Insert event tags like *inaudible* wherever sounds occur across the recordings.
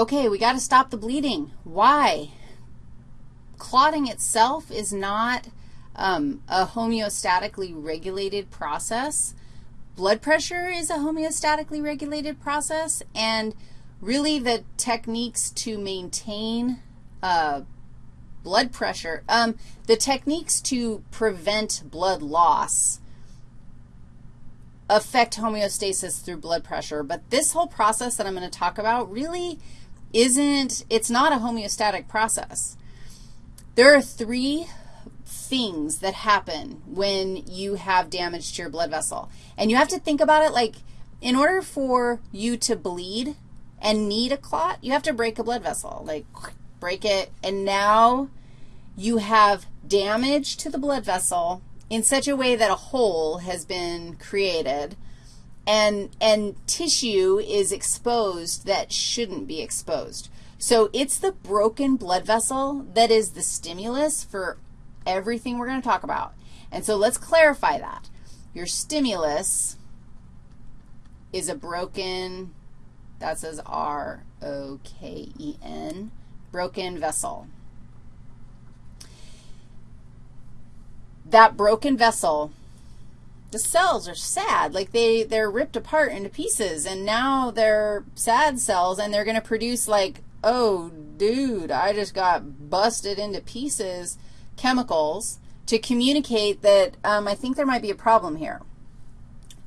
okay, we got to stop the bleeding. Why? Clotting itself is not um, a homeostatically regulated process. Blood pressure is a homeostatically regulated process, and really the techniques to maintain uh, blood pressure, um, the techniques to prevent blood loss affect homeostasis through blood pressure, but this whole process that I'm going to talk about really isn't, it's not a homeostatic process. There are three things that happen when you have damage to your blood vessel. And you have to think about it like in order for you to bleed and need a clot, you have to break a blood vessel, like break it, and now you have damage to the blood vessel in such a way that a hole has been created and, and tissue is exposed that shouldn't be exposed. So it's the broken blood vessel that is the stimulus for everything we're going to talk about. And so let's clarify that. Your stimulus is a broken, that says R-O-K-E-N, broken vessel. That broken vessel, the cells are sad. Like they, they're ripped apart into pieces, and now they're sad cells, and they're going to produce like, oh, dude, I just got busted into pieces chemicals to communicate that um, I think there might be a problem here.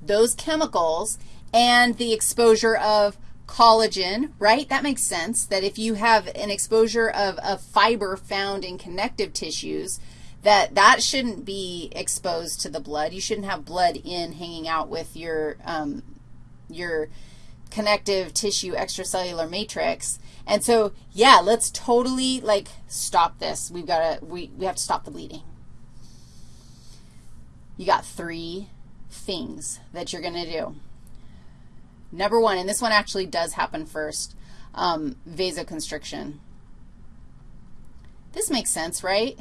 Those chemicals and the exposure of collagen, right? That makes sense, that if you have an exposure of a fiber found in connective tissues, that that shouldn't be exposed to the blood. You shouldn't have blood in hanging out with your, um, your connective tissue extracellular matrix. And so, yeah, let's totally, like, stop this. We've got to, we, we have to stop the bleeding. You got three things that you're going to do. Number one, and this one actually does happen first, um, vasoconstriction. This makes sense, right?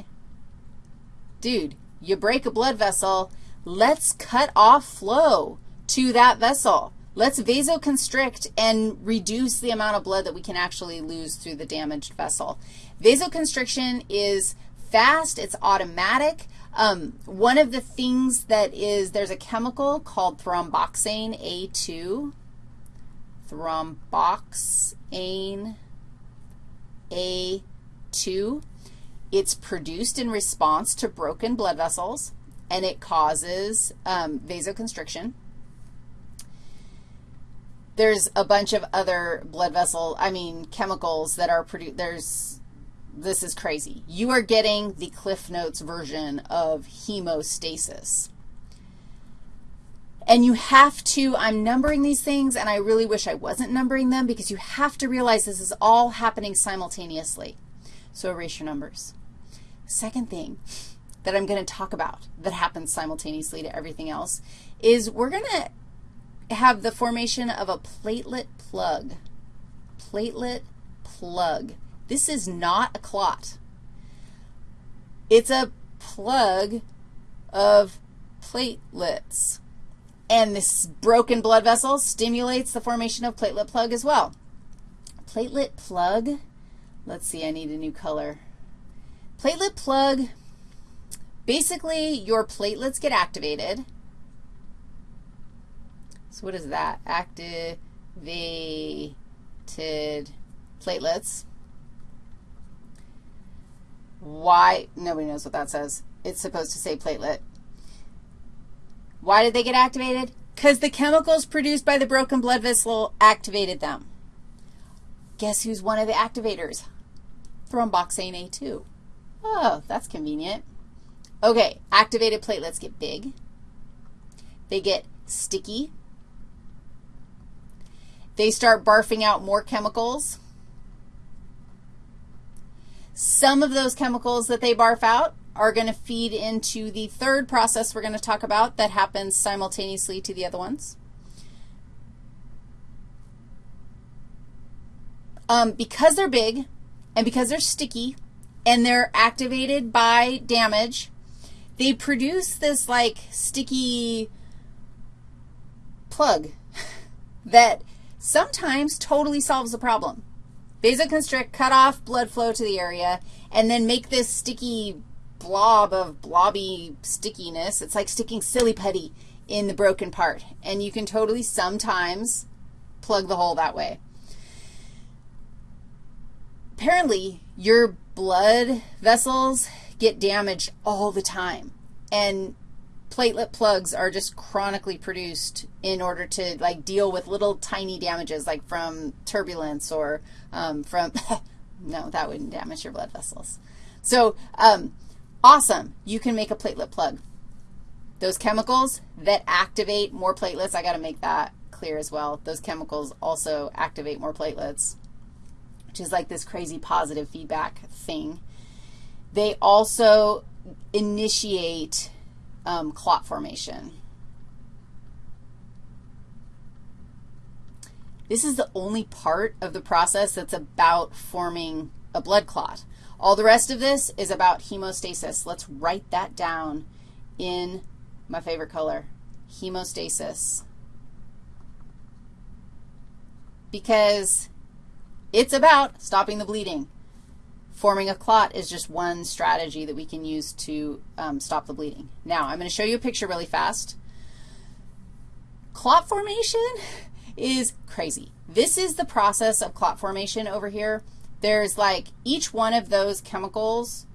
Dude, you break a blood vessel, let's cut off flow to that vessel. Let's vasoconstrict and reduce the amount of blood that we can actually lose through the damaged vessel. Vasoconstriction is fast. It's automatic. Um, one of the things that is, there's a chemical called thromboxane A2. Thromboxane A2. It's produced in response to broken blood vessels, and it causes um, vasoconstriction. There's a bunch of other blood vessel, I mean, chemicals that are produced. There's, this is crazy. You are getting the Cliff Notes version of hemostasis. And you have to, I'm numbering these things, and I really wish I wasn't numbering them because you have to realize this is all happening simultaneously. So erase your numbers. Second thing that I'm going to talk about that happens simultaneously to everything else is we're going to have the formation of a platelet plug. Platelet plug. This is not a clot. It's a plug of platelets. And this broken blood vessel stimulates the formation of platelet plug as well. Platelet plug, let's see, I need a new color. Platelet plug, basically your platelets get activated so what is that? Activated platelets. Why? Nobody knows what that says. It's supposed to say platelet. Why did they get activated? Because the chemicals produced by the broken blood vessel activated them. Guess who's one of the activators? Thromboxane A2. Oh, that's convenient. Okay, activated platelets get big. They get sticky. They start barfing out more chemicals. Some of those chemicals that they barf out are going to feed into the third process we're going to talk about that happens simultaneously to the other ones. Um, because they're big and because they're sticky and they're activated by damage, they produce this like sticky plug *laughs* that sometimes totally solves the problem. Vasoconstrict, cut off blood flow to the area, and then make this sticky blob of blobby stickiness. It's like sticking silly putty in the broken part. And you can totally sometimes plug the hole that way. Apparently, your blood vessels get damaged all the time. And platelet plugs are just chronically produced in order to, like, deal with little tiny damages, like from turbulence or um, from, *laughs* no, that wouldn't damage your blood vessels. So um, awesome. You can make a platelet plug. Those chemicals that activate more platelets, I got to make that clear as well. Those chemicals also activate more platelets, which is like this crazy positive feedback thing. They also initiate um, clot formation. This is the only part of the process that's about forming a blood clot. All the rest of this is about hemostasis. Let's write that down in my favorite color, hemostasis. Because it's about stopping the bleeding. Forming a clot is just one strategy that we can use to um, stop the bleeding. Now, I'm going to show you a picture really fast. Clot formation is crazy. This is the process of clot formation over here. There's like each one of those chemicals,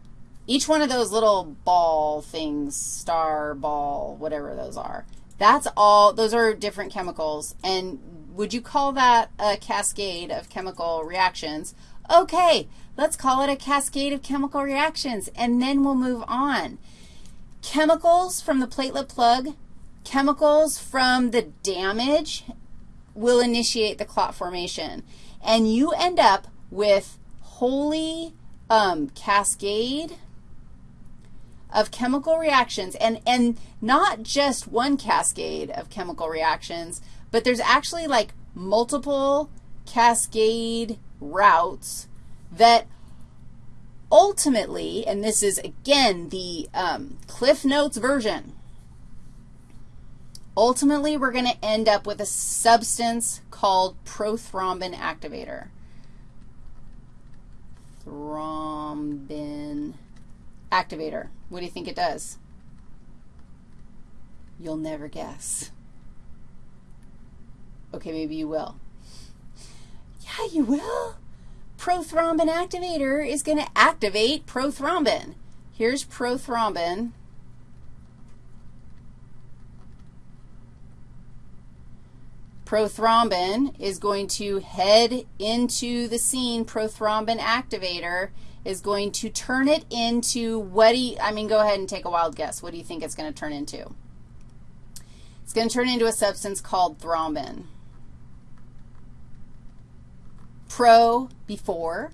each one of those little ball things, star, ball, whatever those are, that's all, those are different chemicals. And would you call that a cascade of chemical reactions? Okay, let's call it a cascade of chemical reactions, and then we'll move on. Chemicals from the platelet plug, chemicals from the damage will initiate the clot formation. And you end up with holy um, cascade of chemical reactions, and, and not just one cascade of chemical reactions, but there's actually like multiple cascade routes that ultimately, and this is, again, the um, Cliff Notes version, ultimately we're going to end up with a substance called prothrombin activator. Thrombin activator. What do you think it does? You'll never guess. Okay, maybe you will. Yeah, you will. Prothrombin activator is going to activate prothrombin. Here's prothrombin. Prothrombin is going to head into the scene. Prothrombin activator is going to turn it into what do you, I mean, go ahead and take a wild guess. What do you think it's going to turn into? It's going to turn into a substance called thrombin. Pro before,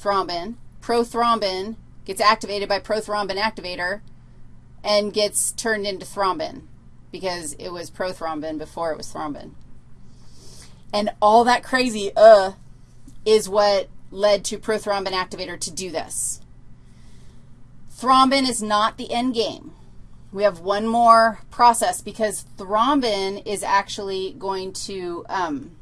thrombin. Prothrombin gets activated by prothrombin activator and gets turned into thrombin because it was prothrombin before it was thrombin. And all that crazy uh is what led to prothrombin activator to do this. Thrombin is not the end game. We have one more process because thrombin is actually going to um,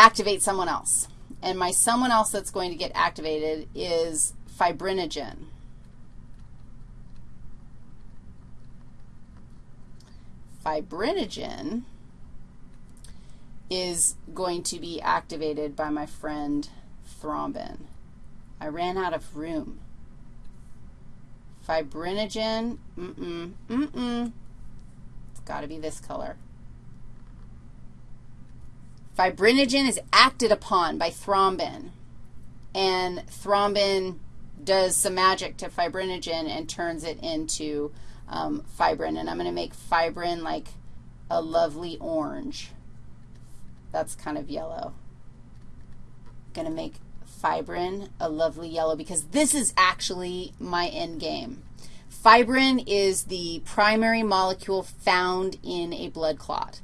activate someone else. And my someone else that's going to get activated is fibrinogen. Fibrinogen is going to be activated by my friend thrombin. I ran out of room. Fibrinogen, mm-mm, mm-mm. It's got to be this color. Fibrinogen is acted upon by thrombin, and thrombin does some magic to fibrinogen and turns it into um, fibrin. And I'm going to make fibrin like a lovely orange that's kind of yellow. going to make fibrin a lovely yellow because this is actually my end game. Fibrin is the primary molecule found in a blood clot.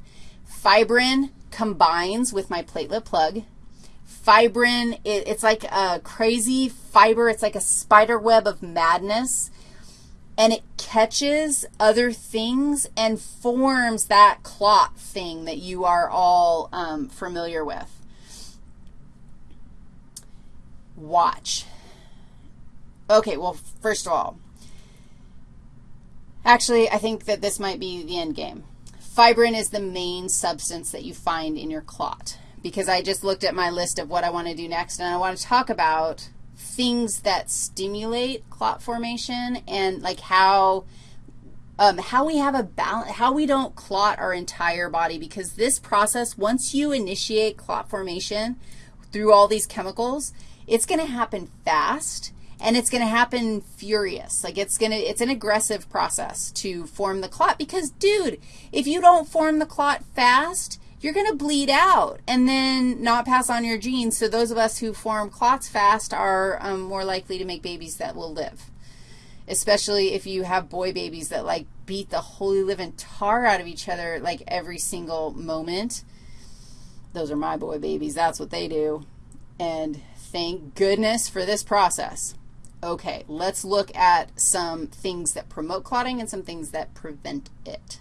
Fibrin combines with my platelet plug. Fibrin, it, it's like a crazy fiber. It's like a spider web of madness and it catches other things and forms that clot thing that you are all um, familiar with. Watch. Okay, well, first of all, actually, I think that this might be the end game. Fibrin is the main substance that you find in your clot. Because I just looked at my list of what I want to do next, and I want to talk about things that stimulate clot formation and like how um, how we have a balance, how we don't clot our entire body. Because this process, once you initiate clot formation through all these chemicals, it's going to happen fast and it's going to happen furious. Like it's going to, it's an aggressive process to form the clot because, dude, if you don't form the clot fast, you're going to bleed out and then not pass on your genes. So those of us who form clots fast are um, more likely to make babies that will live, especially if you have boy babies that, like, beat the holy living tar out of each other, like, every single moment. Those are my boy babies. That's what they do. And thank goodness for this process. Okay, let's look at some things that promote clotting and some things that prevent it.